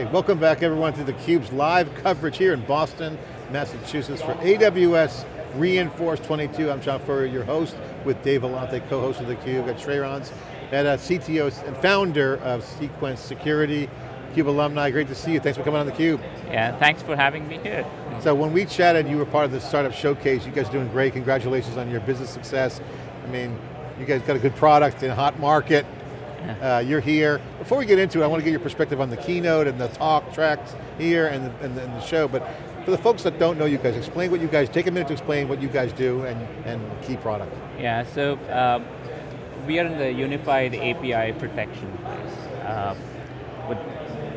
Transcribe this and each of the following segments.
Okay, welcome back everyone to theCUBE's live coverage here in Boston, Massachusetts for AWS re:Inforce 22. I'm John Furrier, your host, with Dave Vellante, co-host of theCUBE. Got Shreyans, and uh, CTO and founder of Cequence Security. CUBE alumni, great to see you. Thanks for coming on theCUBE. Yeah, thanks for having me here. So when we chatted, you were part of the startup showcase. You guys are doing great. Congratulations on your business success. I mean, you guys got a good product in a hot market. Uh, you're here. Before we get into it, I want to get your perspective on the keynote and the talk tracks here and the, and the, and the show, but for the folks that don't know you guys, explain what you guys, take a minute to explain what you guys do and, and key product. Yeah, so um, we are in the unified API protection place. Uh, but,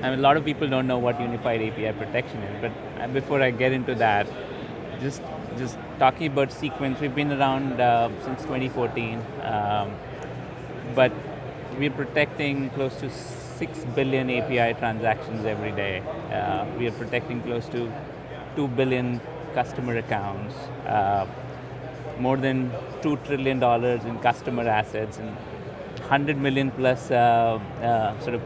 I mean, a lot of people don't know what unified API protection is, but uh, before I get into that, just just talking about Cequence, we've been around uh, since 2014, um, but we're protecting close to 6 billion API transactions every day. Uh, we are protecting close to 2 billion customer accounts, uh, more than $2 trillion in customer assets, and 100 million plus uh, uh, sort of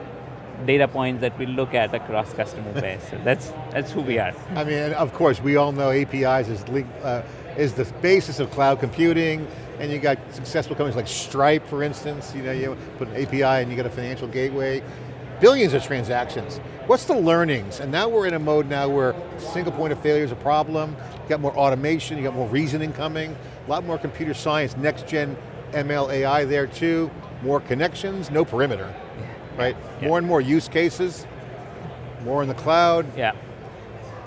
data points that we look at across customer base. So that's, that's who we are. I mean, of course, we all know APIs is, uh, is the basis of cloud computing, and you got successful companies like Stripe, for instance, you know, you put an API and you got a financial gateway, billions of transactions. What's the learnings? And now we're in a mode now where single point of failure is a problem, you got more automation, you got more reasoning coming, a lot more computer science, next gen ML AI there too, more connections, no perimeter, right? Yeah. More and more use cases, more in the cloud. Yeah.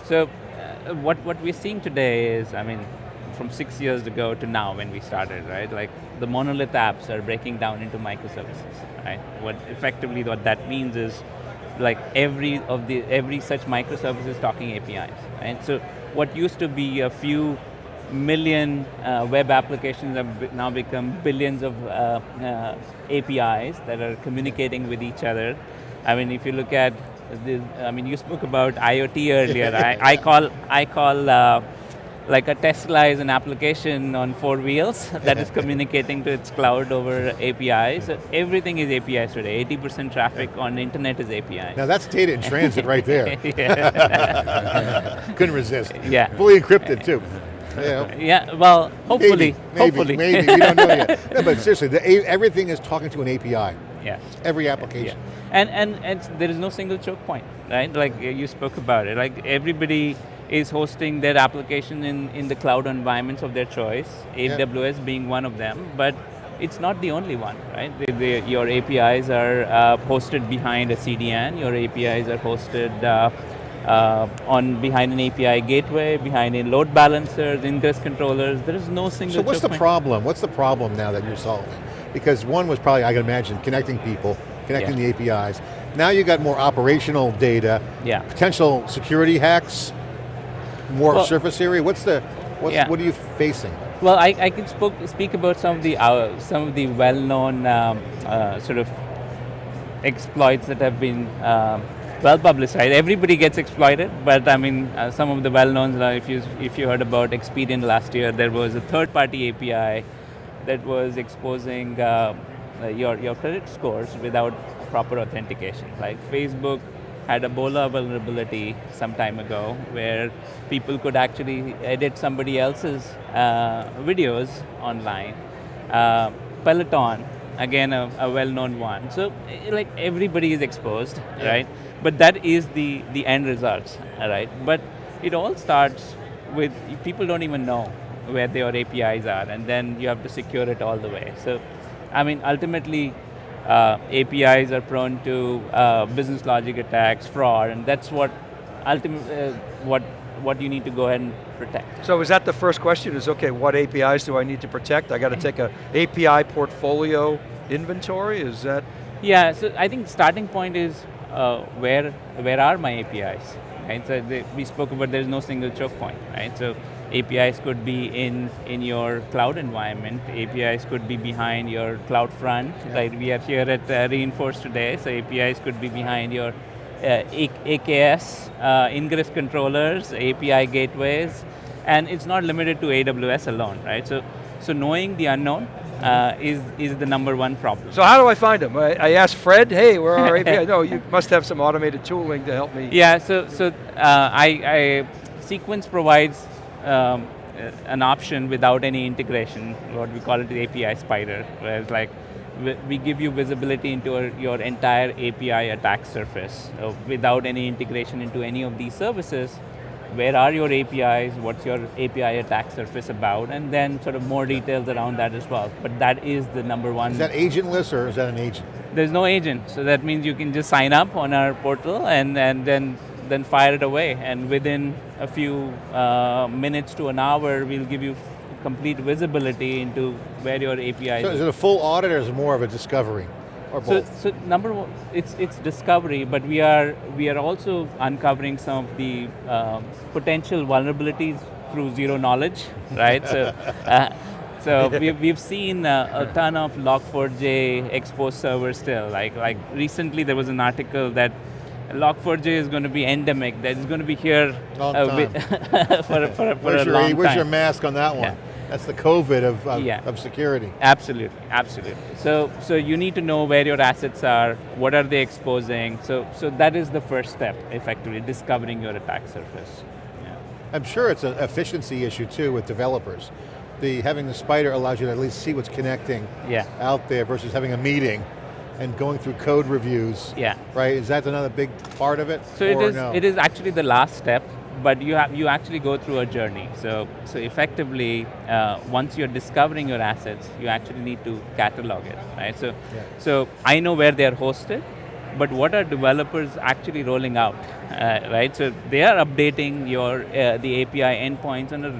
So uh, what, what we're seeing today is, I mean, from six years ago to now when we started, right? Like the monolith apps are breaking down into microservices, right? What effectively what that means is like every of the every such microservice is talking APIs, right? So what used to be a few million uh, web applications have now become billions of uh, uh, APIs that are communicating with each other. I mean, if you look at, the, I mean, you spoke about IoT earlier. I, I, call, I call uh, like a Tesla is an application on four wheels that is communicating to its cloud over APIs. So everything is APIs today. 80% traffic on the internet is APIs. Now that's data in transit right there. Couldn't resist. Yeah. Fully encrypted too. Yeah. yeah, well, hopefully, maybe, maybe, hopefully. Maybe, we don't know yet. No, but seriously, the, everything is talking to an API. Yes. Every application. Yeah. And, and, and there is no single choke point, right? Like you spoke about it, like everybody is hosting their application in, in the cloud environments of their choice, AWS being one of them, but it's not the only one, right? The, the, your APIs are uh, hosted behind a CDN, your APIs are hosted uh, uh, on behind an API gateway, behind a load balancers, ingress controllers, there is no single So what's the problem? What's the problem now that you're solving? Because one was probably, I can imagine, connecting people, connecting yeah. the APIs. Now you've got more operational data, yeah. potential security hacks, more well, surface area? What's the, what's, yeah. what are you facing? Well, I, I can spoke, speak about some of the uh, some of the well-known um, uh, sort of exploits that have been um, well publicized. Everybody gets exploited, but I mean, uh, some of the well-knowns, Uh, if you if you heard about Experian last year, there was a third-party API that was exposing uh, uh, your your credit scores without proper authentication. Like Facebook had a BOLA vulnerability some time ago where people could actually edit somebody else's uh, videos online. Uh, Peloton, again a, a well-known one. So like everybody is exposed, yeah. right? But that is the, the end results, right? But it all starts with, people don't even know where their APIs are and then you have to secure it all the way. So, I mean, ultimately, uh, APIs are prone to uh, business logic attacks, fraud, and that's what ultimately uh, what what you need to go ahead and protect. So is that the first question? Is okay, what APIs do I need to protect? I got to take a API portfolio inventory. Is that? Yeah. So I think starting point is uh, where where are my APIs? Right. So the, we spoke about there's no single choke point. Right. So APIs could be in, in your cloud environment. APIs could be behind your CloudFront. Yeah. Like we are here at uh, re:Inforce today, so APIs could be behind your uh, AKS, uh, ingress controllers, API gateways, and it's not limited to AWS alone, right? So, so knowing the unknown uh, is, is the number one problem. So how do I find them? I, I ask Fred, hey, where are our API? No, you must have some automated tooling to help me. Yeah, so, so uh, I, I, Cequence provides um, an option without any integration, what we call it the API spider, where it's like, we- give you visibility into your, your entire API attack surface uh, without any integration into any of these services. Where are your APIs? What's your API attack surface about? And then sort of more details around that as well. But that is the number one. Is that agentless or is that an agent? There's no agent, so that means you can just sign up on our portal and, and then then fire it away. And within a few uh, minutes to an hour, we'll give you complete visibility into where your API So is. it a full audit or is it more of a discovery? Or So, both? so number one, it's it's discovery, but we are we are also uncovering some of the um, potential vulnerabilities through zero knowledge, right? so, uh, so we've, we've seen uh, a ton of Log4j exposed servers still. Like like recently there was an article that Log4j is going to be endemic. That is going to be here uh, with- for, a- for, for where's a your, long where's time. your mask on that one? Yeah. That's the COVID of, of, Yeah. of security. Absolutely, absolutely. So, so you need to know where your assets are, what are they exposing. So, so that is the first step, effectively, discovering your attack surface. Yeah. I'm sure it's an efficiency issue too with developers. The having the spider allows you to at least see what's connecting Yeah. out there versus having a meeting and going through code reviews. Yeah. Right, is that another big part of it? So it is, no? it is actually the last step, but you have you actually go through a journey. So, so effectively, uh, once you're discovering your assets, you actually need to catalog it, right? So, Yeah. so I know where they're hosted, but what are developers actually rolling out, uh, right? So they are updating your uh, the API endpoints on a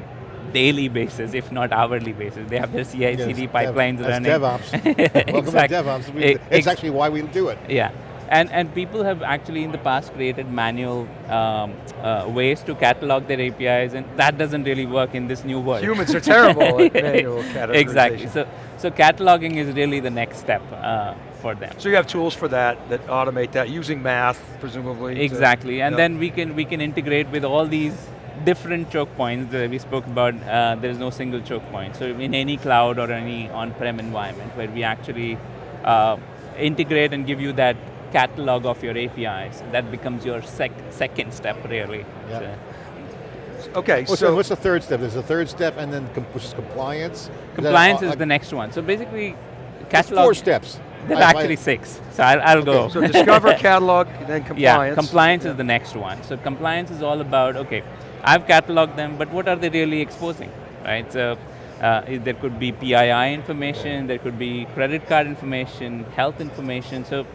daily basis, if not hourly basis. They have their CI/CD Yes, pipelines Dev, running. That's DevOps. Welcome Exact- to DevOps. We- E- it's ex- actually why we do it. yeah, and and people have actually in the past created manual um, uh, ways to catalog their APIs, and that doesn't really work in this new world. Humans are terrible at manual categorization. exactly. So so cataloging is really the next step uh, for them. So you have tools for that, that automate that, using math, presumably. to- Exactly, and Yep. then we can we can integrate with all these different choke points that we spoke about. Uh, there is no single choke point. So in any cloud or any on-prem environment, where we actually uh, integrate and give you that catalog of your APIs, that becomes your sec second step, really. Yep. So Okay, What's, so the, what's the third step? There's a third step and then com- which is compliance? Is compliance a- is the next one. So basically, catalog. four steps. There are actually six. So I'll, I'll go. so discover, catalog, then compliance. Yeah, compliance is the next one. So compliance is all about, okay, I've cataloged them, but what are they really exposing, right? So uh, there could be PII information, there could be credit card information, health information. So,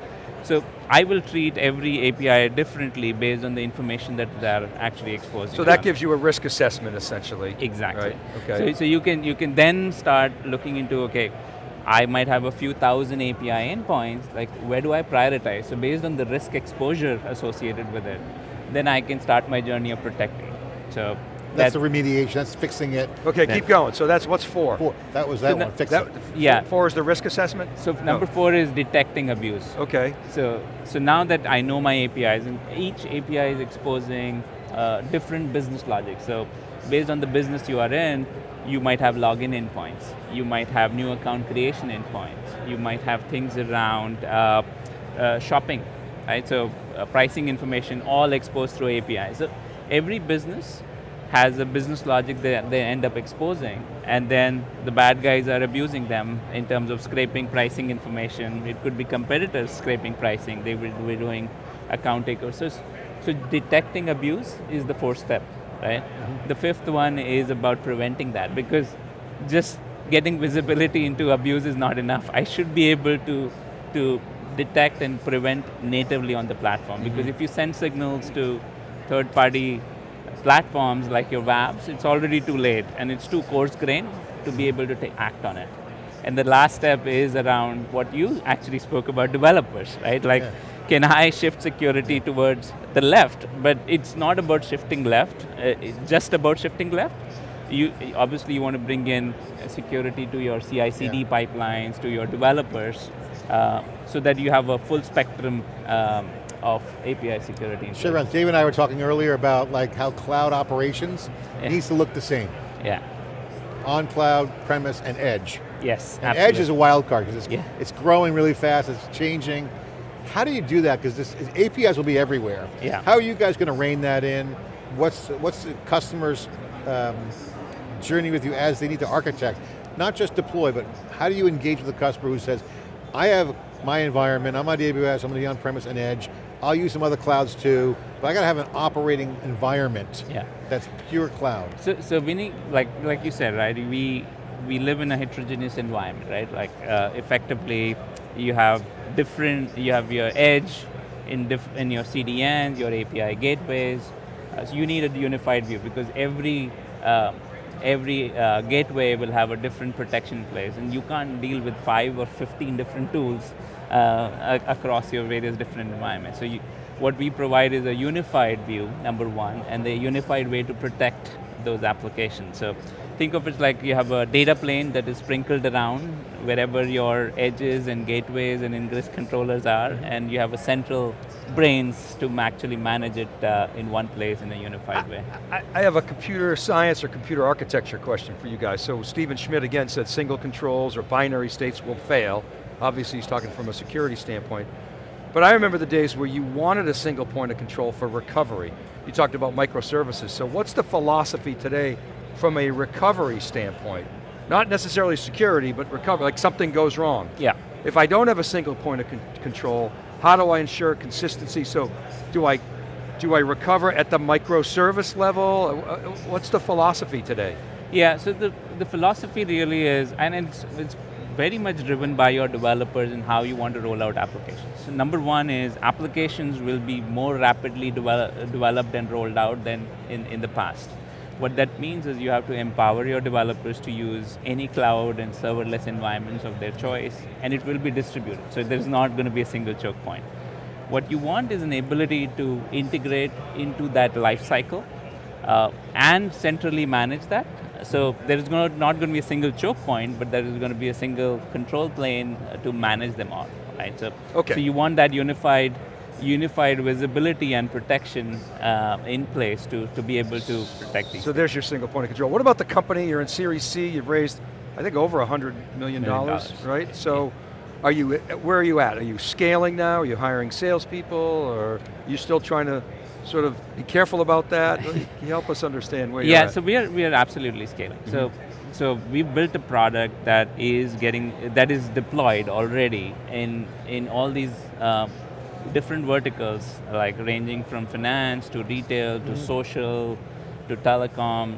so I will treat every API differently based on the information that they're actually exposing. So that gives you a risk assessment, essentially. Exactly. Right, okay. So, so you can you can then start looking into okay, I might have a few thousand API endpoints. Like where do I prioritize? So based on the risk exposure associated with it, then I can start my journey of protecting. So That's that- the remediation, that's fixing it. Okay, Yeah. keep going. So that's, what's four? Four, that was that So one, fix That, it. Yeah. Four is the risk assessment? so number four is detecting abuse. Okay. So, so now that I know my APIs, and each API is exposing uh, different business logic. So, based on the business you are in, you might have login endpoints. You might have new account creation endpoints. You might have things around uh, uh, shopping, right? So, uh, pricing information all exposed through APIs. So, every business has a business logic that they end up exposing, and then the bad guys are abusing them in terms of scraping pricing information. It could be competitors scraping pricing. They will be doing account takeovers. So, so detecting abuse is the fourth step, right? Mm-hmm. The fifth one is about preventing that because just getting visibility into abuse is not enough. I should be able to to detect and prevent natively on the platform because mm-hmm. if you send signals to third-party platforms like your WAFs, it's already too late and it's too coarse-grained to be able to act on it. And the last step is around what you actually spoke about developers, right? Like, Yeah. can I shift security towards the left? But it's not about shifting left, uh, it's just about shifting left. You obviously you want to bring in security to your CI/CD Yeah. pipelines, to your developers, uh, so that you have a full spectrum um, of API security. Shreyans, Dave and I were talking earlier about like how cloud operations Yeah. needs to look the same. Yeah. On cloud, premise, and edge. Yes, And Edge is a wild card because it's, Yeah. it's growing really fast, it's changing. How do you do that? Because this APIs will be everywhere. Yeah. How are you guys going to rein that in? What's, what's the customer's um, journey with you as they need to architect? Not just deploy, but how do you engage with the customer who says, I have my environment, I'm on AWS, I'm going to be on-premise and Edge, I'll use some other clouds too, but I got to have an operating environment Yeah. that's pure cloud. So, so Vinny, like like you said, right? We we live in a heterogeneous environment, right? Like uh, effectively, you have different. You have your edge in diff, in your CDNs, your API gateways. Uh, so you need a unified view because every uh, every uh, gateway will have a different protection place, and you can't deal with five or fifteen different tools uh, across your various different environments. So you, what we provide is a unified view, number one, and a unified way to protect those applications. So think of it like you have a data plane that is sprinkled around wherever your edges and gateways and ingress controllers are, and you have a central brains to actually manage it uh, in one place in a unified way. I, I have a computer science or computer architecture question for you guys. So Stephen Schmidt again said single controls or binary states will fail. Obviously he's talking from a security standpoint. But I remember the days where you wanted a single point of control for recovery. You talked about microservices. So what's the philosophy today from a recovery standpoint? Not necessarily security, but recovery, like something goes wrong. Yeah. If I don't have a single point of con control, how do I ensure consistency? So do I, do I recover at the microservice level? Uh, uh, What's the philosophy today? Yeah, so the, the philosophy really is, and it's, it's very much driven by your developers and how you want to roll out applications. So number one is applications will be more rapidly develop, developed and rolled out than in, in the past. What that means is you have to empower your developers to use any cloud and serverless environments of their choice, and it will be distributed. So there's not going to be a single choke point. What you want is an ability to integrate into that life cycle uh, and centrally manage that. So there is not going to be a single choke point, but there is going to be a single control plane uh, to manage them all, right? So, Okay. so you want that unified, unified visibility and protection uh, in place to, to be able to protect these. So there's your single point of control. What about the company? You're in Series C, you've raised, I think over $100 million, Million dollars. right? So are you, where are you at? Are you scaling now? Are you hiring salespeople? Or are you still trying to sort of be careful about that? Help us understand where you're yeah, so we are we are absolutely scaling. So so we built a product that is getting that is deployed already in in all these uh, different verticals, like ranging from finance to retail to social to telecom.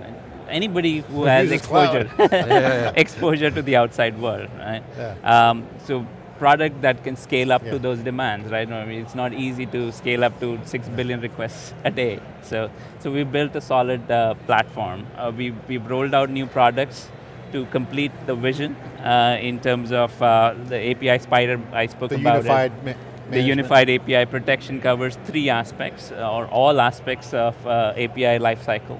Anybody who has exposure Yeah, yeah. exposure to the outside world, right? Yeah. Um, so product that can scale up Yeah. to those demands, right? I mean, it's not easy to scale up to six billion requests a day. So, so we built a solid uh, platform. Uh, we we've rolled out new products to complete the vision uh, in terms of uh, the API Spider. I spoke The about unified it. The unified API protection covers three aspects, uh, or all aspects of uh, API lifecycle.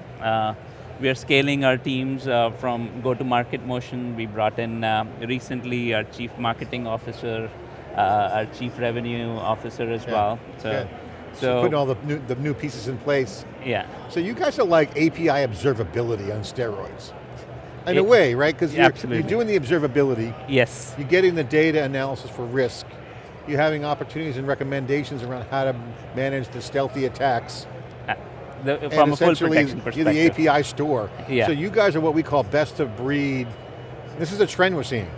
We are scaling our teams uh, from go-to-market motion. We brought in uh, recently our chief marketing officer, uh, our chief revenue officer as Yeah, well. So, good. so, Putting all the new, the new pieces in place. yeah, So you guys are like API observability on steroids. In a way, right? Because you're, you're doing the observability, yes, you're getting the data analysis for risk, you're having opportunities and recommendations around how to manage the stealthy attacks. The, from a full essentially, protection you're the API store. Yeah. So you guys are what we call best of breed. This is a trend we're seeing.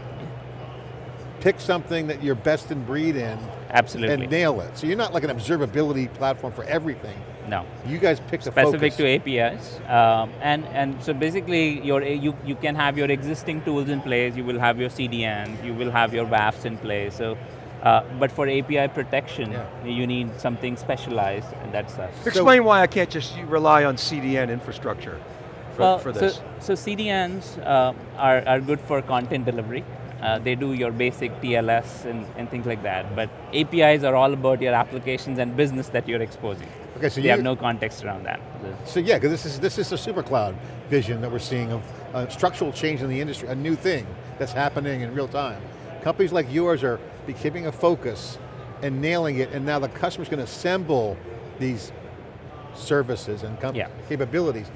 Pick something that you're best in breed in Absolutely. and nail it. So you're not like an observability platform for everything. no. You guys pick the specific focus. to APIs. Um, and, and so basically your, you, you can have your existing tools in place, you will have your CDNs, you will have your WAFs in place. So, uh, but for API protection, Yeah. you need something specialized and that's us. Explain why I can't just rely on CDN infrastructure for, Well, for this. So, so CDNs uh, are, are good for content delivery. Uh, they do your basic TLS and, and things like that. But APIs are all about your applications and business that you're exposing. Okay, so they you have no context around that. So yeah, because this is this is a super cloud vision that we're seeing of uh, structural change in the industry, a new thing that's happening in real time. Companies like yours are be keeping a focus and nailing it, and now the customer's going to assemble these services and Yeah. capabilities.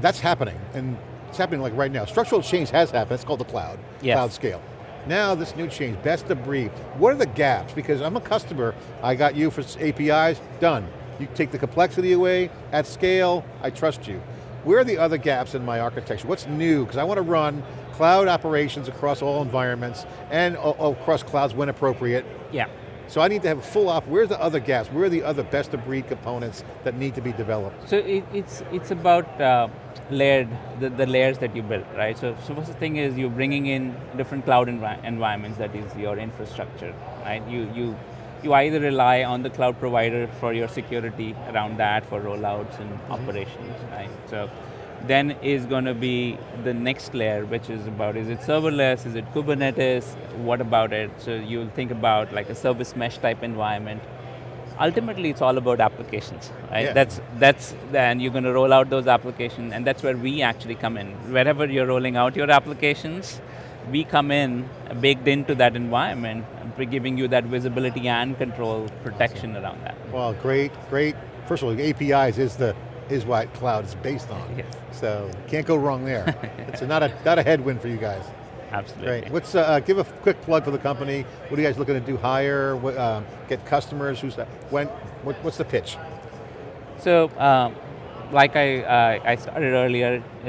That's happening, and it's happening like right now. Structural change has happened, it's called the cloud, Yes. cloud scale. Now this new change, best of breed. What are the gaps? Because I'm a customer, I got you for APIs, done. You take the complexity away, at scale, I trust you. Where are the other gaps in my architecture? What's new? Because I want to run cloud operations across all environments and across clouds when appropriate. Yeah. So I need to have a full op, where's the other gaps? Where are the other best of breed components that need to be developed? So it, it's it's about uh, layered the, the layers that you build, right? So so first thing is you're bringing in different cloud envi- environments. That is your infrastructure, right? You you you either rely on the cloud provider for your security around that for rollouts and mm-hmm. operations, right? So then is going to be the next layer, which is about is it serverless, is it Kubernetes, what about it? So you'll think about like a service mesh type environment. Ultimately, it's all about applications, right? Yeah. That's that's then you're going to roll out those applications, and that's where we actually come in. Wherever you're rolling out your applications, we come in baked into that environment, and giving you that visibility and control protection around that. Well, great, great. First of all, APIs is the is what cloud is based on. Yes. So can't go wrong there. it's not a not a headwind for you guys. Absolutely. Great. What's uh, uh, give a quick plug for the company? What are you guys looking to do? Hire? What, um, get customers? Who's that? When? What, what's the pitch? So, um, like I, uh, I started earlier, uh,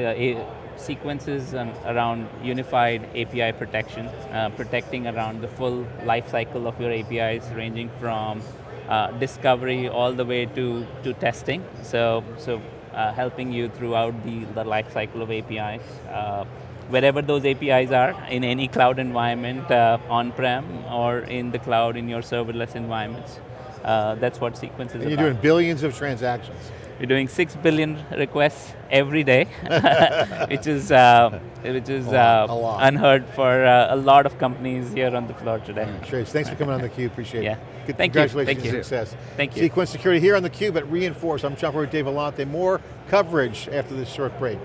Cequence's um, around unified API protection, uh, protecting around the full life cycle of your APIs, ranging from uh, discovery all the way to, to testing. So, so uh, helping you throughout the, the life cycle of APIs. Uh, wherever those APIs are, in any cloud environment, uh, on-prem or in the cloud in your serverless environments. Uh, that's what Cequence is And you're about. doing billions of transactions. We're doing six billion requests every day, which is uh, which is A lot, uh, unheard for uh, a lot of companies here on the floor today. Trace, thanks for coming on theCUBE, appreciate Yeah. it. Good, Thank you, congratulations thank on you. success. Thank you. Cequence Security here on theCUBE at re:Inforce. I'm Furrier, Dave Vellante. More coverage after this short break.